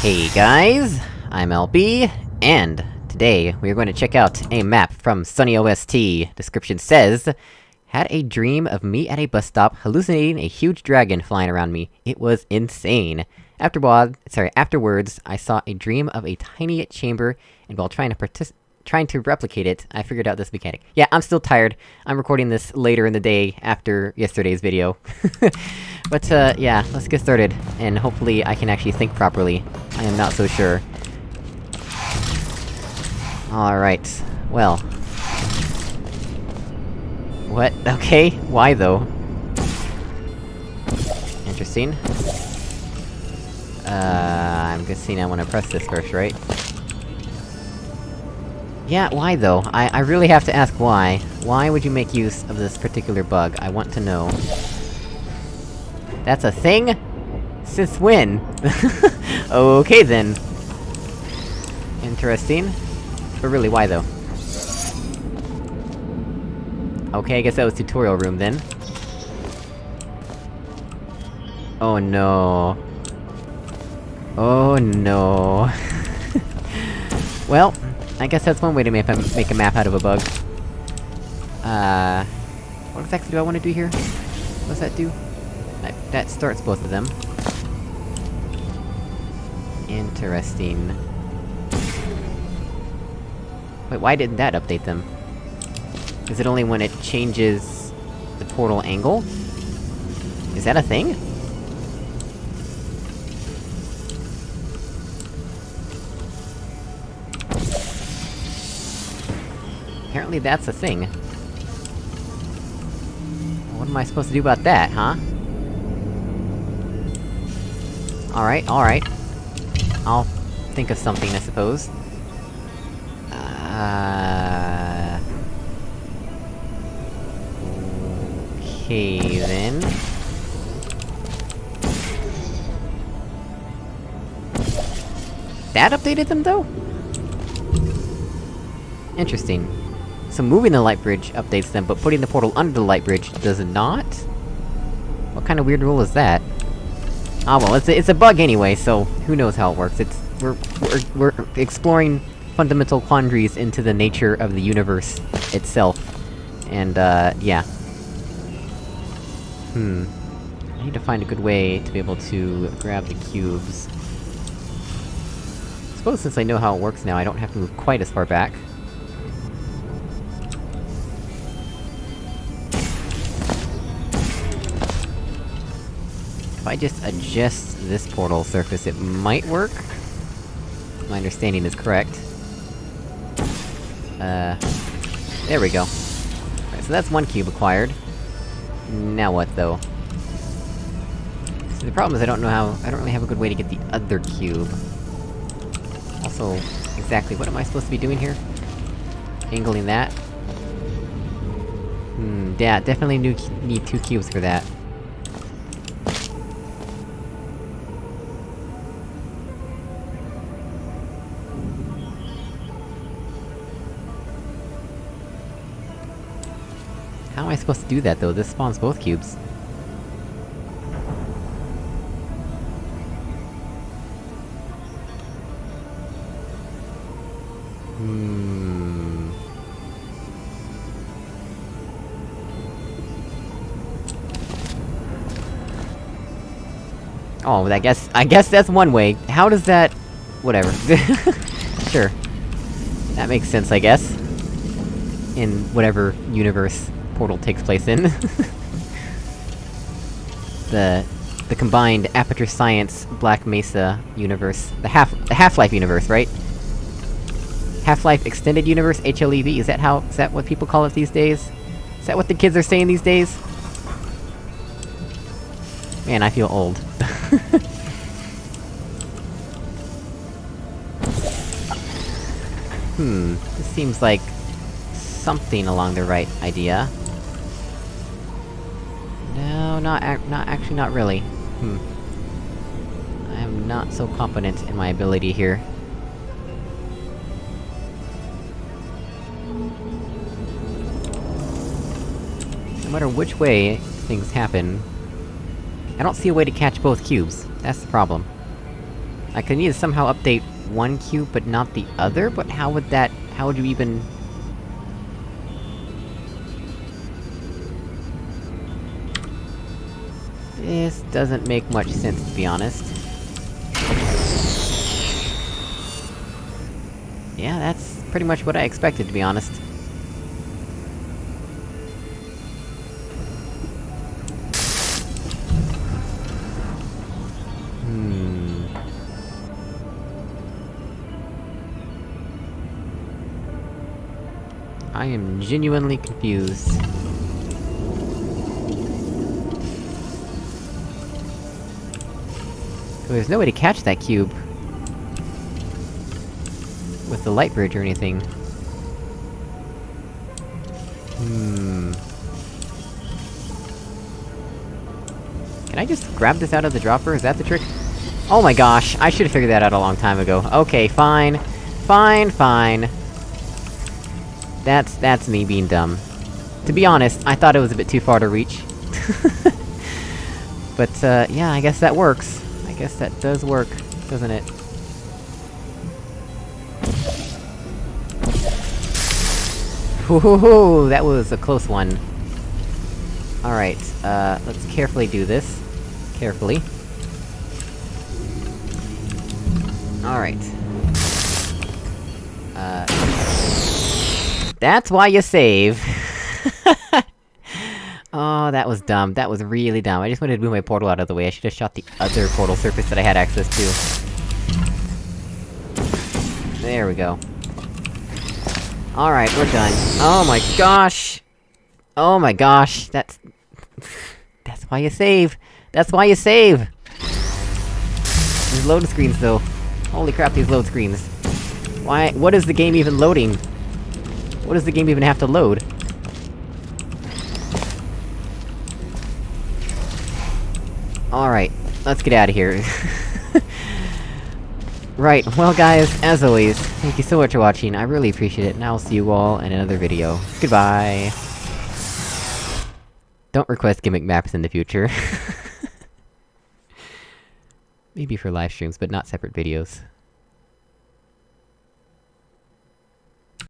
Hey guys, I'm LB, and today we are going to check out a map from Sunny OST. Description says, Had a dream of me at a bus stop, hallucinating a huge dragon flying around me. It was insane. Afterward, sorry, afterwards, I saw a dream of a tiny chamber, and while trying to trying to replicate it, I figured out this mechanic. Yeah, I'm still tired. I'm recording this later in the day, after yesterday's video. but, uh, yeah, let's get started, and hopefully I can actually think properly. I am not so sure. Alright, well... What? Okay, why though? Interesting. Uh, I'm guessing I wanna press this first, right? Yeah, why though? I- I really have to ask why. Why would you make use of this particular bug? I want to know. That's a thing? Since when? okay then. Interesting. But really, why though? Okay, I guess that was tutorial room then. Oh no. Oh no. well, I guess that's one way to make a, make a map out of a bug. Uh... What exactly do I want to do here? What does that do? That, that starts both of them. Interesting. Wait, why didn't that update them? Is it only when it changes... the portal angle? Is that a thing? Apparently that's a thing. What am I supposed to do about that, huh? Alright, alright. I'll think of something, I suppose. Uh... Okay, then... That updated them, though? Interesting. So moving the light bridge updates them, but putting the portal under the light bridge does not? What kind of weird rule is that? Ah well, it's a, it's a bug anyway, so who knows how it works. It's- we're- we're- we're exploring fundamental quandaries into the nature of the universe itself. And, uh, yeah. Hmm. I need to find a good way to be able to grab the cubes. I suppose since I know how it works now, I don't have to move quite as far back. I just adjust this portal surface, it might work? My understanding is correct. Uh... There we go. So that's one cube acquired. Now what, though? The problem is I don't know how- I don't really have a good way to get the other cube. Also, exactly what am I supposed to be doing here? Angling that? Hmm, yeah, definitely need two cubes for that. How am I supposed to do that, though? This spawns both cubes. Hmm... Oh, I guess- I guess that's one way. How does that... Whatever. sure. That makes sense, I guess. In whatever universe portal takes place in. the... the combined Aperture Science Black Mesa universe. The half- the Half-Life universe, right? Half-Life Extended Universe, HLEV, is that how- is that what people call it these days? Is that what the kids are saying these days? Man, I feel old. hmm, this seems like... something along the right idea. No, not ac- not actually not really. Hmm. I am not so confident in my ability here. No matter which way things happen, I don't see a way to catch both cubes. That's the problem. I could need to somehow update one cube, but not the other? But how would that... how would you even... This doesn't make much sense, to be honest. Yeah, that's pretty much what I expected, to be honest. Hmm... I am genuinely confused. There's no way to catch that cube. With the light bridge or anything. Hmm... Can I just grab this out of the dropper? Is that the trick? Oh my gosh, I should've figured that out a long time ago. Okay, fine. Fine, fine. That's- that's me being dumb. To be honest, I thought it was a bit too far to reach. but, uh, yeah, I guess that works. Guess that does work, doesn't it? Woohoo! That was a close one. Alright, uh, let's carefully do this. Carefully. Alright. Uh... That's why you save! oh, that was dumb. That was really dumb. I just wanted to move my portal out of the way, I should've shot the other portal surface that I had access to. There we go. Alright, we're done. Oh my gosh! Oh my gosh, that's... that's why you save! That's why you save! These load screens, though. Holy crap, these load screens. Why- what is the game even loading? What does the game even have to load? Alright, let's get out of here. right, well guys, as always, thank you so much for watching, I really appreciate it, and I'll see you all in another video. Goodbye! Don't request gimmick maps in the future. Maybe for live streams, but not separate videos.